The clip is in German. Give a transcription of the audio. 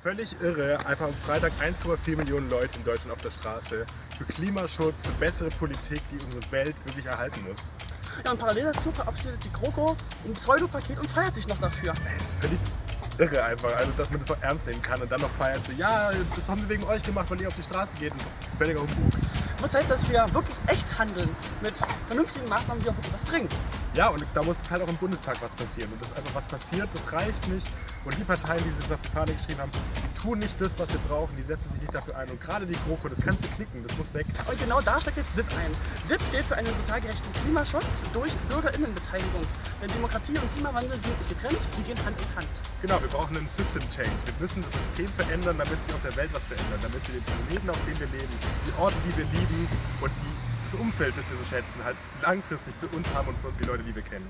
Völlig irre, einfach am Freitag 1,4 Millionen Leute in Deutschland auf der Straße für Klimaschutz, für bessere Politik, die unsere Welt wirklich erhalten muss. Ja, und parallel dazu verabschiedet die GroKo ein Pseudopaket und feiert sich noch dafür. Das ist völlig irre einfach, also dass man das auch ernst nehmen kann und dann noch feiert so, ja, das haben wir wegen euch gemacht, weil ihr auf die Straße geht, das ist völliger Humbug. Wird Zeit, dass wir wirklich echt handeln mit vernünftigen Maßnahmen, die auch wirklich was bringen. Ja, und da muss jetzt halt auch im Bundestag was passieren. Und das einfach was passiert, das reicht nicht. Und die Parteien, die sich das auf die Fahne geschrieben haben, tun nicht das, was wir brauchen. Die setzen sich nicht dafür ein. Und gerade die GroKo, das kannst du knicken, das muss weg. Und genau da steckt jetzt DIP ein. DIP steht für einen sozial gerechten Klimaschutz durch BürgerInnenbeteiligung. Denn Demokratie und Klimawandel sind nicht getrennt, sie gehen Hand in Hand. Genau, wir brauchen einen System Change. Wir müssen das System verändern, damit sich auf der Welt was verändert. Damit wir den Planeten, auf dem wir leben, die Orte, die wir lieben und die, das Umfeld, das wir so schätzen, halt langfristig für uns haben und für die Leute, die wir kennen.